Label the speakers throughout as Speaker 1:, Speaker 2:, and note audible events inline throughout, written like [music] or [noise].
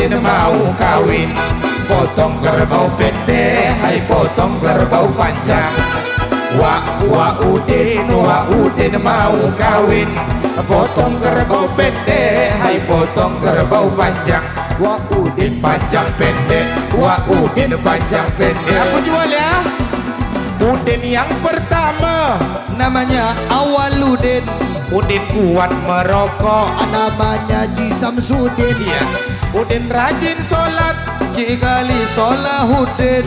Speaker 1: Udin mau kawin. Potong kerbau pendek Hai potong kerbau panjang Wah wah Udin Wah Udin mau kawin. Potong kerbau pendek Hai potong kerbau panjang Wah Udin panjang pendek Wah Udin panjang pendek Aku jual ya? Udin yang pertama.
Speaker 2: Namanya Awaludin.
Speaker 1: Udin kuat merokok.
Speaker 3: Namanya Ji Samsudin.
Speaker 1: Iya Udin rajin sholat.
Speaker 2: Cikali Solahudin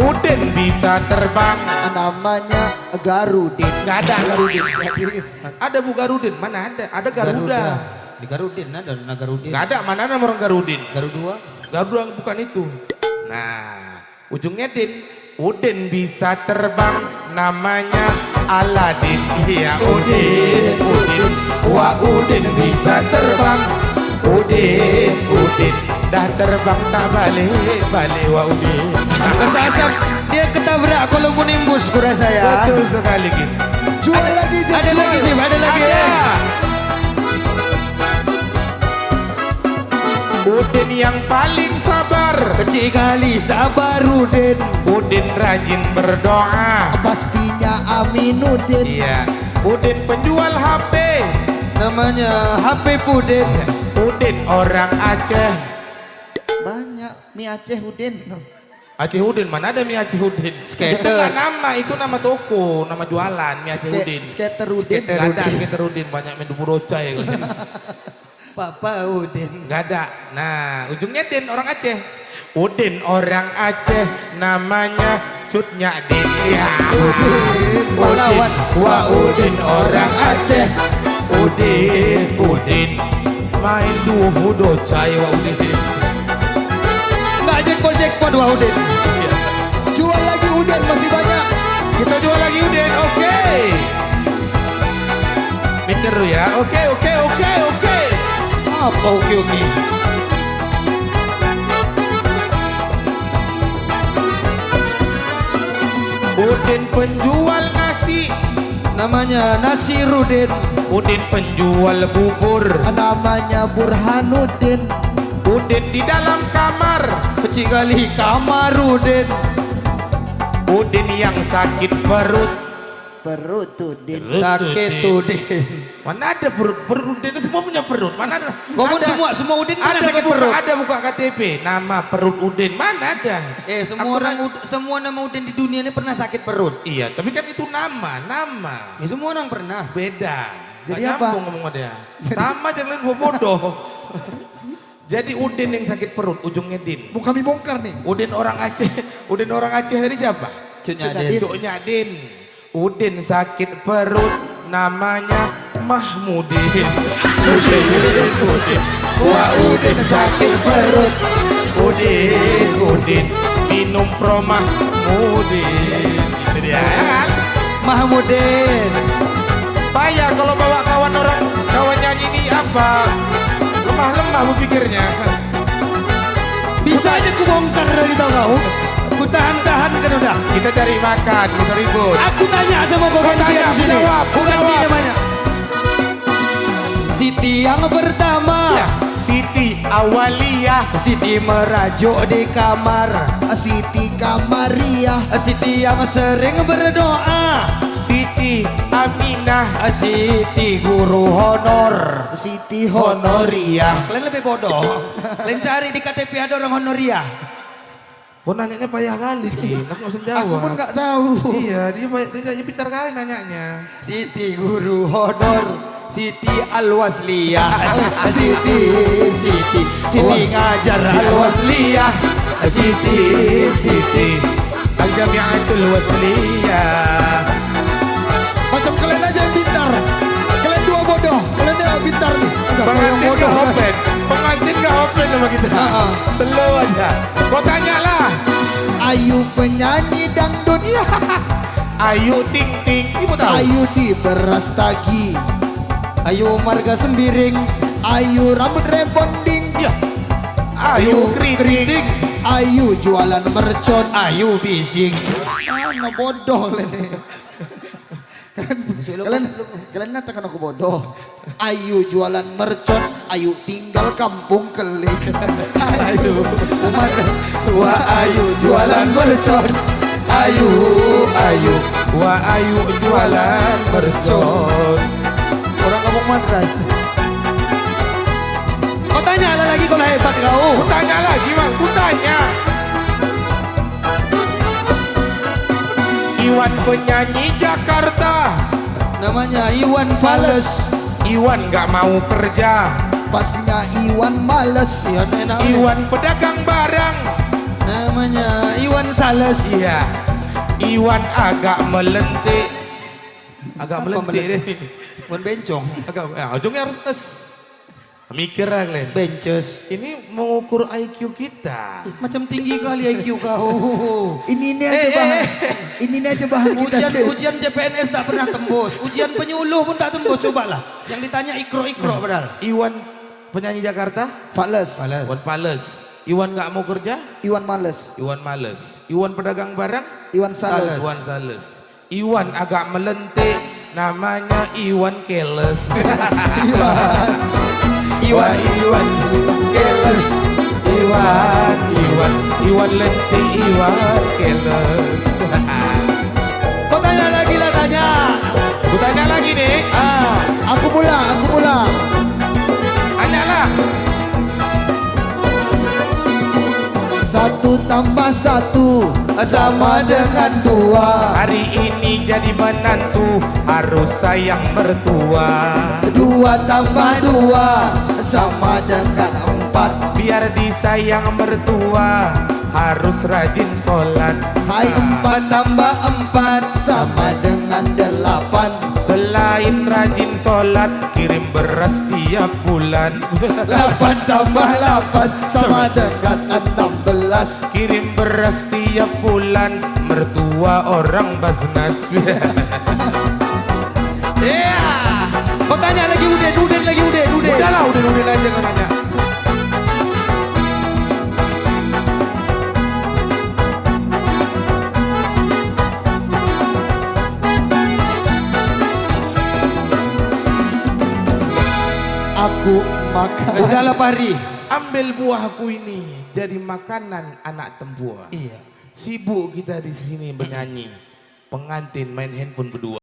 Speaker 1: Udin bisa terbang.
Speaker 3: Namanya Garudin.
Speaker 1: Gak ada Garudin.
Speaker 3: Jadi
Speaker 1: Ada Bu Garudin? Mana ada? Ada Garuda,
Speaker 2: Di Garudin ada Nagarudin
Speaker 1: Gak ada. Mana ada orang Garudin?
Speaker 2: Garudua
Speaker 1: Garuda bukan itu. Nah Ujungnya Din. Udin bisa terbang. Namanya Aladin. Iya Udin. Udin. Wah Udin bisa terbang Udin Udin. Dah terbang tak balik Balik Wah Udin.
Speaker 2: Kesasap dia ketabrak kolonimbus kurasa ya.
Speaker 1: Betul sekali gitu
Speaker 3: Jual lagi Jim
Speaker 2: Ada
Speaker 3: jual.
Speaker 2: lagi Jim ada lagi.
Speaker 1: Ada.
Speaker 2: ya
Speaker 1: Udin yang paling sabar.
Speaker 2: Cikali Sabarudin
Speaker 1: Udin. Rajin berdoa.
Speaker 3: Pastinya Aminuddin
Speaker 1: Iya. Udin penjual HP
Speaker 2: Namanya HP Pudin
Speaker 1: Udin orang Aceh.
Speaker 3: Banyak mie Aceh Udin.
Speaker 1: Aceh Udin mana ada mie Aceh Udin?
Speaker 2: Skater.
Speaker 1: Itu nama Itu nama toko Nama jualan mie Aceh Udin.
Speaker 3: Skater Udin.
Speaker 1: Gak ada skater Udin Banyak main dupu roca ya. [laughs]
Speaker 2: Papa Udin.
Speaker 1: Gak ada. Nah ujungnya Din orang Aceh. Udin orang Aceh Namanya Cutnya Din. Ya. Udin. Wah Udin orang Aceh. Udin Udin Main duo docai Wah Udin
Speaker 2: Nggak jackpot jackpot wah Udin
Speaker 3: Jual lagi Udin masih banyak.
Speaker 1: Kita jual lagi Udin Oke. Mikir dulu ya. Oke oke oke oke.
Speaker 2: Apa oke oke?
Speaker 1: Udin penjual
Speaker 2: Namanya Nasirudin
Speaker 1: Udin penjual bubur.
Speaker 3: Namanya Burhanuddin.
Speaker 1: Udin di dalam kamar.
Speaker 2: Cikali Kamarudin
Speaker 1: Udin yang sakit perut
Speaker 3: Perut Udin.
Speaker 2: Sakit Udin.
Speaker 1: Mana ada perut? Perut Udin semua punya perut. Mana ada?
Speaker 2: Ngomong
Speaker 1: Ada.
Speaker 2: semua, semua Udin
Speaker 1: Ada
Speaker 2: sakit
Speaker 1: buka,
Speaker 2: perut.
Speaker 1: ada buka KTP Nama perut Udin. Mana ada?
Speaker 2: Eh semua
Speaker 1: Aku
Speaker 2: orang Ud- semua nama Udin di dunia ini pernah sakit perut.
Speaker 1: Iya tapi kan itu nama Nama.
Speaker 2: Ya semua orang pernah.
Speaker 1: Beda.
Speaker 3: Jadi apa?
Speaker 1: ngomong dia. Sama jangan bodoh. Jadi Udin yang sakit perut Ujungnya Din.
Speaker 3: Mau kami bongkar nih?
Speaker 1: Udin orang Aceh. Udin orang Aceh tadi siapa?
Speaker 2: Din.
Speaker 3: Din.
Speaker 1: Udin sakit perut namanya Mahmudin. Udin Udin Wah Udin sakit perut. Udin Udin minum pro Mahmudin Itu dia ya kan?
Speaker 2: Mahmudin.
Speaker 1: Payah kalau bawa kawan orang kawan nyanyi ini apa? Lemah-lemah berpikirnya.
Speaker 2: Bisa aja ku bongkar dari tahu tahan-tahan kan udah
Speaker 1: Kita cari makan, bisa ribut.
Speaker 2: Aku tanya sama kau gantian
Speaker 1: tanya,
Speaker 2: di sini.
Speaker 1: jawab,
Speaker 2: ganti
Speaker 1: jawab.
Speaker 2: namanya Siti yang pertama.
Speaker 1: Ya, Siti Awaliyah.
Speaker 2: Siti merajuk di kamar.
Speaker 3: Siti Kamaria
Speaker 2: Siti yang sering berdoa.
Speaker 1: Siti Aminah.
Speaker 2: Siti guru honor.
Speaker 3: Siti Honor
Speaker 1: Honoria
Speaker 2: Kalian lebih bodoh. Kalian cari di KTP ada orang honoria
Speaker 1: Kau nanyanya payah kali. Kin, [laughs] aku langsung jawab.
Speaker 3: Aku pun gak tahu.
Speaker 1: Iya, dia, dia, dia pintar kali nanyanya.
Speaker 2: Siti guru honor Siti Alwasliyah. [laughs]
Speaker 3: Siti.
Speaker 2: Siti Siti ngajar Alwasliyah.
Speaker 1: Siti Siti Al-Jamiatul Wasliyah.
Speaker 3: Macam kalian aja yang pintar. Kalian dua bodoh. Kalian yang pintar nih.
Speaker 1: Pengantin gak open. Pengantin gak open sama kita. Slow aja. Kau tanyalah
Speaker 3: Ayu penyanyi dangdut. [laughs]
Speaker 1: Ayu Ting Ting. Ibu tahu?
Speaker 3: Ayu di beras tagi.
Speaker 2: Ayo marga sembiring.
Speaker 3: Ayu rambut rebonding.
Speaker 1: Iya. Ayu Keriting.
Speaker 3: Ayu jualan mercon.
Speaker 2: Ayo bising.
Speaker 3: Mana bodoh [laughs] kalian. Kalian kalian kalian datang aku bodoh Ayu jualan mercon, ayu tinggal kampung keling.
Speaker 1: Ayu
Speaker 2: Umadas.
Speaker 1: Wah ayu jualan mercon Ayu ayu Wah ayu jualan mercon
Speaker 2: Orang kampung Madras. Kau tanya lah lagi kalau hebat kau.
Speaker 1: Ku tanya lagi bang, ku tanya Iwan penyanyi Jakarta
Speaker 2: Namanya Iwan
Speaker 3: Fales,
Speaker 2: Fales.
Speaker 1: Iwan gak mau kerja
Speaker 3: pastinya Iwan males.
Speaker 2: Iwan enak. Iwan.
Speaker 1: Pedagang barang
Speaker 2: Namanya Iwan Sales.
Speaker 1: Iya Iwan agak melentik Agak
Speaker 2: Apa
Speaker 1: melentik deh
Speaker 2: Iwan Bencong.
Speaker 1: Agak, ya, ujungnya harus tes Mikir lah Glenn
Speaker 2: Benches.
Speaker 1: Ini mengukur IQ kita
Speaker 2: Macam tinggi kali IQ kau.
Speaker 3: Ini ini aja bahan, ini ini aja bahan kita.
Speaker 2: Ujian
Speaker 3: cuy.
Speaker 2: ujian CPNS tak pernah tembus. Ujian penyuluh pun tak tembus. Cobalah. Yang ditanya ikro-ikro padahal.
Speaker 1: Iwan penyanyi Jakarta
Speaker 3: Fales,
Speaker 1: Iwan Pales Iwan gak mau kerja
Speaker 3: Iwan males,
Speaker 1: Iwan males Iwan pedagang barang
Speaker 3: Iwan sales.
Speaker 1: Iwan sales Iwan agak melentik Namanya Iwan Keles [laughs] Iwan Iwan Keles Iwan Iwan Iwan lentik Iwan Keles [laughs]
Speaker 2: tanya.
Speaker 1: Ku tanya lagi nih
Speaker 2: Ah,
Speaker 3: Aku pula, aku pula.
Speaker 1: Tanyalah
Speaker 3: Satu tambah satu sama dengan dua.
Speaker 1: Hari ini jadi menantu Harus sayang mertua
Speaker 3: Dua tambah dua sama dengan empat.
Speaker 1: Biar disayang mertua Harus rajin sholat
Speaker 3: Hai empat tambah empat sama dengan delapan.
Speaker 1: Selain rajin sholat Kirim beras tiap bulan
Speaker 3: Delapan tambah delapan sama dengan enam belas.
Speaker 1: Kirim beras tiap bulan Mertua orang Basnas [laughs]
Speaker 3: Aku makan.
Speaker 2: Udahlah Pari.
Speaker 1: Ambil buahku ini jadi makanan anak tempuan.
Speaker 2: Iya.
Speaker 1: Sibuk kita di sini bernyanyi. Pengantin main handphone berdua.